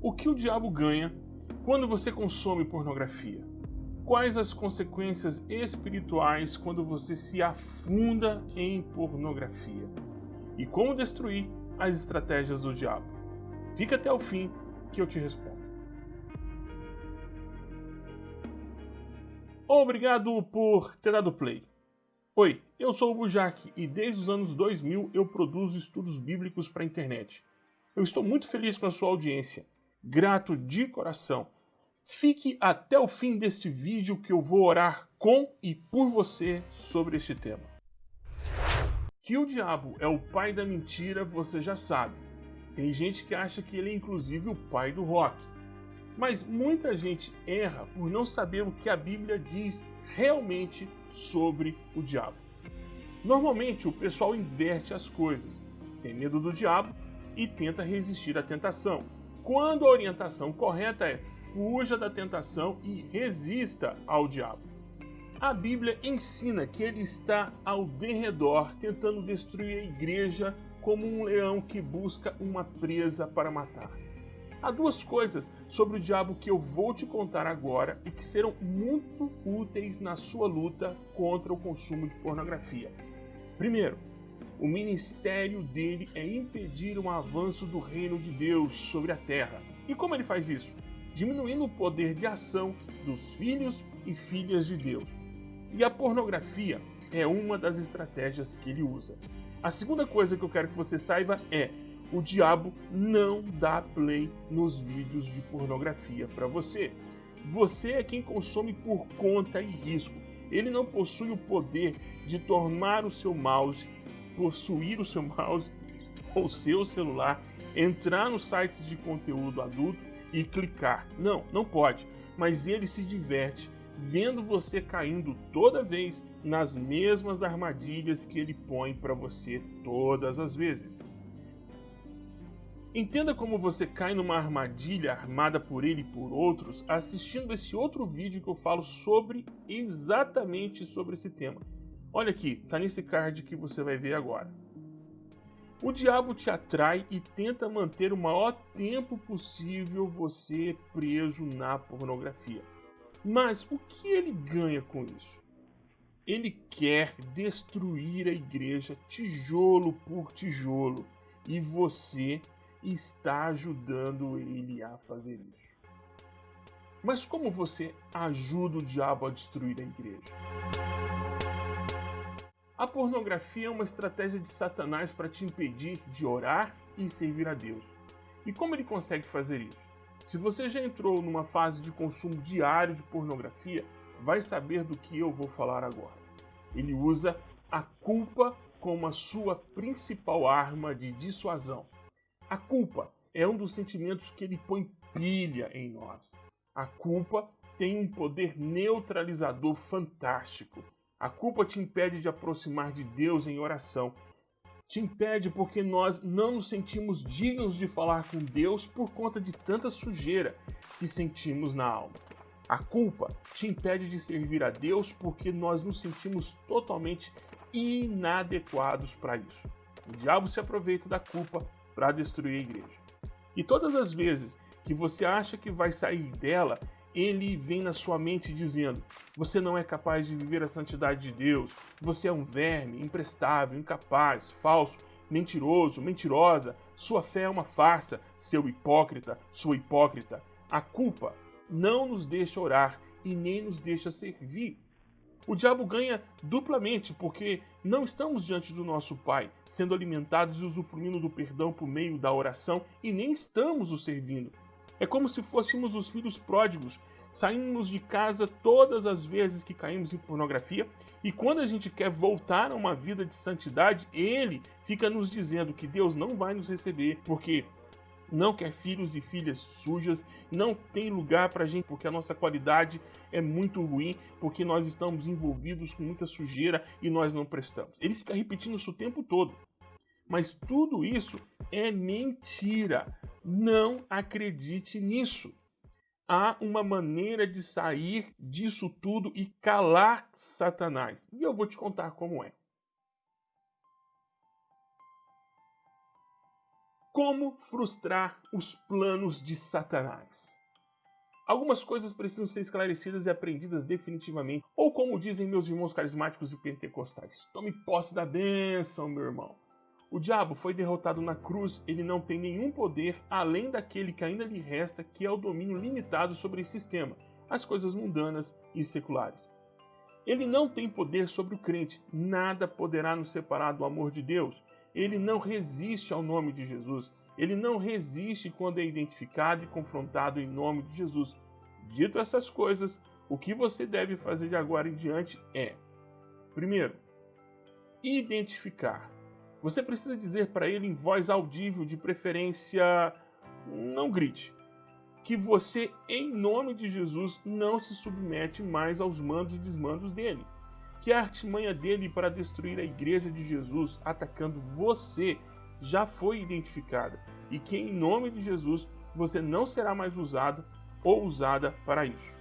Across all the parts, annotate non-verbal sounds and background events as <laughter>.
O que o diabo ganha quando você consome pornografia? Quais as consequências espirituais quando você se afunda em pornografia? E como destruir as estratégias do diabo? Fica até o fim que eu te respondo. Obrigado por ter dado play. Oi, eu sou o Bujak e desde os anos 2000 eu produzo estudos bíblicos para a internet. Eu estou muito feliz com a sua audiência, grato de coração. Fique até o fim deste vídeo que eu vou orar com e por você sobre este tema. Que o diabo é o pai da mentira, você já sabe. Tem gente que acha que ele é inclusive o pai do rock. Mas muita gente erra por não saber o que a Bíblia diz realmente sobre o diabo. Normalmente o pessoal inverte as coisas, tem medo do diabo e tenta resistir à tentação. Quando a orientação correta é fuja da tentação e resista ao diabo. A Bíblia ensina que ele está ao derredor tentando destruir a igreja como um leão que busca uma presa para matar. Há duas coisas sobre o diabo que eu vou te contar agora e que serão muito úteis na sua luta contra o consumo de pornografia. Primeiro, o ministério dele é impedir o avanço do reino de Deus sobre a terra. E como ele faz isso? Diminuindo o poder de ação dos filhos e filhas de Deus. E a pornografia é uma das estratégias que ele usa. A segunda coisa que eu quero que você saiba é o diabo não dá play nos vídeos de pornografia para você. Você é quem consome por conta e risco. Ele não possui o poder de tornar o seu mouse, possuir o seu <laughs> mouse ou seu celular, entrar nos sites de conteúdo adulto e clicar. Não, não pode. Mas ele se diverte vendo você caindo toda vez nas mesmas armadilhas que ele põe para você todas as vezes. Entenda como você cai numa armadilha armada por ele e por outros assistindo esse outro vídeo que eu falo sobre exatamente sobre esse tema. Olha aqui, tá nesse card que você vai ver agora. O diabo te atrai e tenta manter o maior tempo possível você preso na pornografia. Mas o que ele ganha com isso? Ele quer destruir a igreja tijolo por tijolo e você está ajudando ele a fazer isso. Mas como você ajuda o diabo a destruir a igreja? A pornografia é uma estratégia de Satanás para te impedir de orar e servir a Deus. E como ele consegue fazer isso? Se você já entrou numa fase de consumo diário de pornografia, vai saber do que eu vou falar agora. Ele usa a culpa como a sua principal arma de dissuasão. A culpa é um dos sentimentos que ele põe pilha em nós. A culpa tem um poder neutralizador fantástico. A culpa te impede de aproximar de Deus em oração. Te impede porque nós não nos sentimos dignos de falar com Deus por conta de tanta sujeira que sentimos na alma. A culpa te impede de servir a Deus porque nós nos sentimos totalmente inadequados para isso. O diabo se aproveita da culpa para destruir a igreja. E todas as vezes que você acha que vai sair dela, ele vem na sua mente dizendo: você não é capaz de viver a santidade de Deus, você é um verme, imprestável, incapaz, falso, mentiroso, mentirosa, sua fé é uma farsa, seu hipócrita, sua hipócrita. A culpa não nos deixa orar e nem nos deixa servir. O diabo ganha duplamente porque não estamos diante do nosso Pai, sendo alimentados e usufruindo do perdão por meio da oração e nem estamos o servindo. É como se fôssemos os filhos pródigos, saímos de casa todas as vezes que caímos em pornografia e quando a gente quer voltar a uma vida de santidade, ele fica nos dizendo que Deus não vai nos receber porque não quer filhos e filhas sujas, não tem lugar para gente porque a nossa qualidade é muito ruim, porque nós estamos envolvidos com muita sujeira e nós não prestamos. Ele fica repetindo isso o tempo todo. Mas tudo isso é mentira. Não acredite nisso. Há uma maneira de sair disso tudo e calar Satanás. E eu vou te contar como é. Como frustrar os planos de Satanás? Algumas coisas precisam ser esclarecidas e aprendidas definitivamente, ou como dizem meus irmãos carismáticos e pentecostais, tome posse da bênção, meu irmão. O diabo foi derrotado na cruz, ele não tem nenhum poder além daquele que ainda lhe resta, que é o domínio limitado sobre esse sistema, as coisas mundanas e seculares. Ele não tem poder sobre o crente, nada poderá nos separar do amor de Deus ele não resiste ao nome de Jesus. Ele não resiste quando é identificado e confrontado em nome de Jesus. Dito essas coisas, o que você deve fazer de agora em diante é: primeiro, identificar. Você precisa dizer para ele em voz audível, de preferência, não grite, que você, em nome de Jesus, não se submete mais aos mandos e desmandos dele que a artimanha dele para destruir a igreja de Jesus atacando você já foi identificada e que em nome de Jesus você não será mais usado ou usada para isso.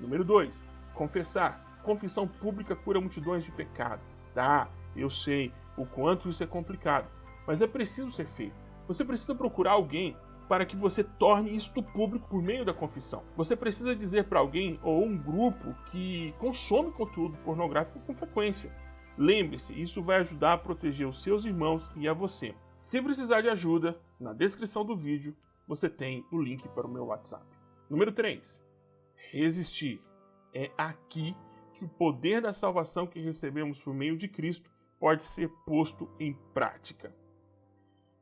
Número 2. Confessar. Confissão pública cura multidões de pecado. Tá, eu sei o quanto isso é complicado, mas é preciso ser feito. Você precisa procurar alguém para que você torne isto público por meio da confissão. Você precisa dizer para alguém ou um grupo que consome conteúdo pornográfico com frequência. Lembre-se, isso vai ajudar a proteger os seus irmãos e a você. Se precisar de ajuda, na descrição do vídeo você tem o link para o meu WhatsApp. Número 3. Resistir. É aqui que o poder da salvação que recebemos por meio de Cristo pode ser posto em prática.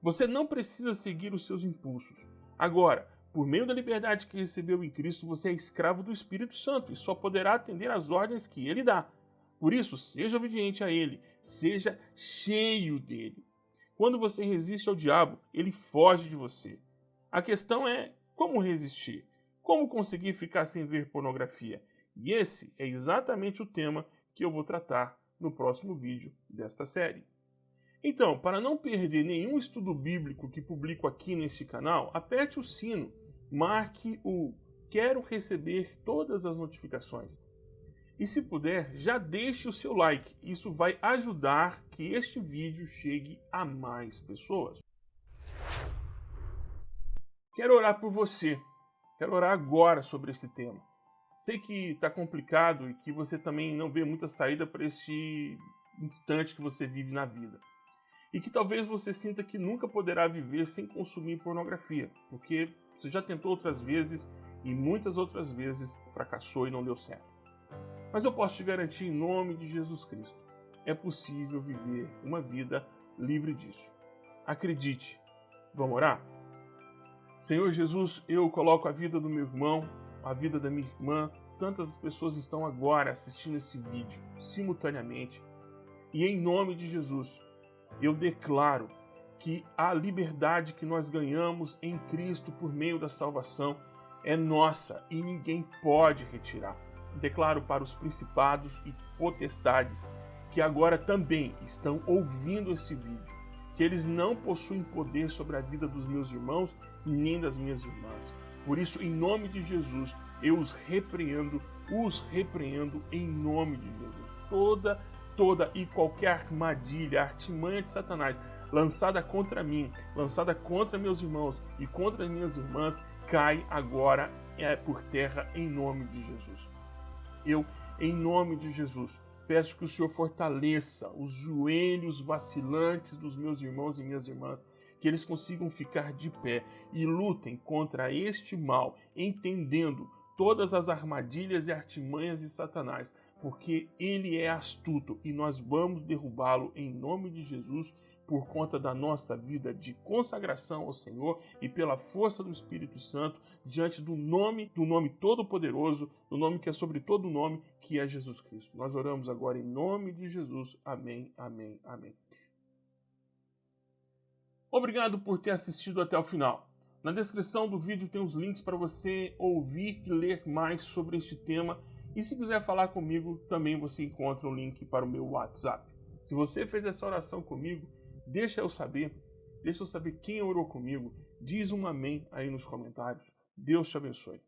Você não precisa seguir os seus impulsos. Agora, por meio da liberdade que recebeu em Cristo, você é escravo do Espírito Santo e só poderá atender às ordens que ele dá. Por isso, seja obediente a ele, seja cheio dele. Quando você resiste ao diabo, ele foge de você. A questão é como resistir? Como conseguir ficar sem ver pornografia? E esse é exatamente o tema que eu vou tratar no próximo vídeo desta série. Então, para não perder nenhum estudo bíblico que publico aqui nesse canal, aperte o sino, marque o quero receber todas as notificações. E se puder, já deixe o seu like, isso vai ajudar que este vídeo chegue a mais pessoas. Quero orar por você, quero orar agora sobre esse tema. Sei que está complicado e que você também não vê muita saída para este instante que você vive na vida e que talvez você sinta que nunca poderá viver sem consumir pornografia, porque você já tentou outras vezes e muitas outras vezes fracassou e não deu certo. Mas eu posso te garantir em nome de Jesus Cristo, é possível viver uma vida livre disso. Acredite. Vamos orar? Senhor Jesus, eu coloco a vida do meu irmão, a vida da minha irmã, tantas pessoas estão agora assistindo esse vídeo simultaneamente. E em nome de Jesus, eu declaro que a liberdade que nós ganhamos em Cristo por meio da salvação é nossa e ninguém pode retirar. Declaro para os principados e potestades que agora também estão ouvindo este vídeo, que eles não possuem poder sobre a vida dos meus irmãos nem das minhas irmãs. Por isso, em nome de Jesus, eu os repreendo, os repreendo em nome de Jesus. Toda toda e qualquer armadilha, artimanha de Satanás lançada contra mim, lançada contra meus irmãos e contra minhas irmãs, cai agora é, por terra em nome de Jesus. Eu, em nome de Jesus, peço que o Senhor fortaleça os joelhos vacilantes dos meus irmãos e minhas irmãs, que eles consigam ficar de pé e lutem contra este mal, entendendo todas as armadilhas e artimanhas de Satanás, porque ele é astuto e nós vamos derrubá-lo em nome de Jesus por conta da nossa vida de consagração ao Senhor e pela força do Espírito Santo diante do nome, do nome todo-poderoso, do nome que é sobre todo nome, que é Jesus Cristo. Nós oramos agora em nome de Jesus. Amém, amém, amém. Obrigado por ter assistido até o final. Na descrição do vídeo tem os links para você ouvir e ler mais sobre este tema. E se quiser falar comigo, também você encontra um link para o meu WhatsApp. Se você fez essa oração comigo, deixa eu saber. Deixa eu saber quem orou comigo. Diz um amém aí nos comentários. Deus te abençoe.